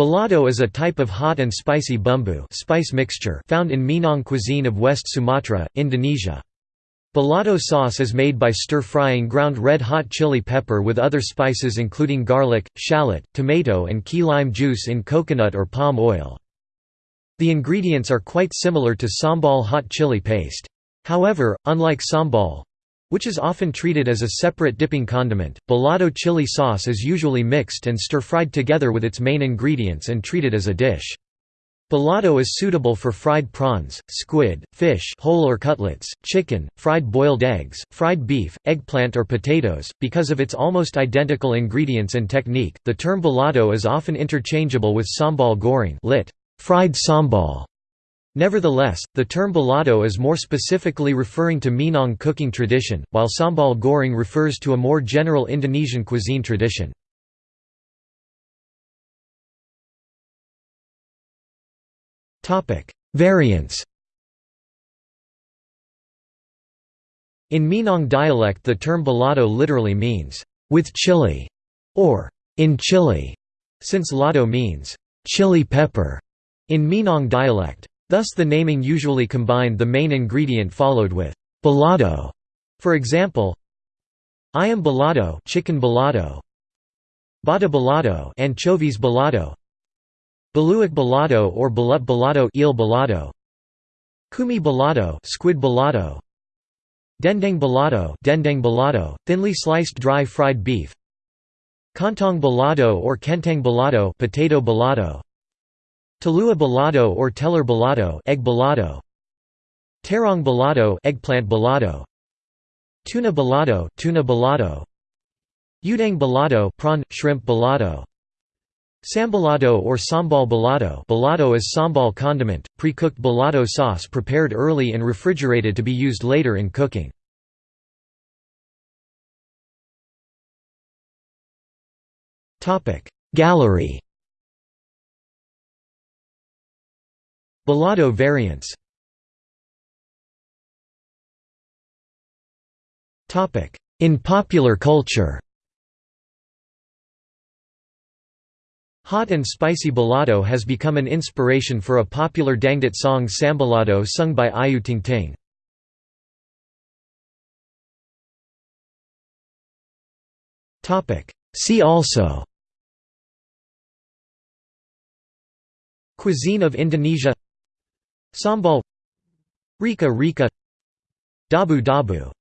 Balado is a type of hot and spicy bumbu spice mixture found in Minang cuisine of West Sumatra, Indonesia. Balado sauce is made by stir-frying ground red-hot chili pepper with other spices including garlic, shallot, tomato and key lime juice in coconut or palm oil. The ingredients are quite similar to sambal hot chili paste. However, unlike sambal, which is often treated as a separate dipping condiment. Balado chili sauce is usually mixed and stir-fried together with its main ingredients and treated as a dish. Balado is suitable for fried prawns, squid, fish whole or cutlets, chicken, fried boiled eggs, fried beef, eggplant or potatoes. Because of its almost identical ingredients and technique, the term balado is often interchangeable with sambal goreng lit. fried sambal Nevertheless, the term balado is more specifically referring to Minang cooking tradition, while sambal goreng refers to a more general Indonesian cuisine tradition. Variants In Minang dialect the term balado literally means, "...with chili", or "...in chili", since lado means, "...chili pepper", in Minang dialect. Thus the naming usually combined the main ingredient followed with balado. For example, ayam balado, chicken balado, bada balado, anchovies balado, beluak balado or belut balado, eel balado, cumi balado, squid balado, dendeng balado, dendeng balado, thinly sliced dry fried beef, kantong balado or kentang balado, potato balado, Talua balado or telur balado, egg balado. Terong balado, eggplant balado. Tuna balado, tuna balado. Udang balado, prawn shrimp balado. Sambalado or sambal balado balado is sambal condiment, pre-cooked balado sauce prepared early and refrigerated to be used later in cooking. Gallery Balado variants. In popular culture. Hot and spicy balado has become an inspiration for a popular Dangdut song Sambalado sung by Ayu Ting Ting. See also. Cuisine of Indonesia Sambal Rica Rica Dabu Dabu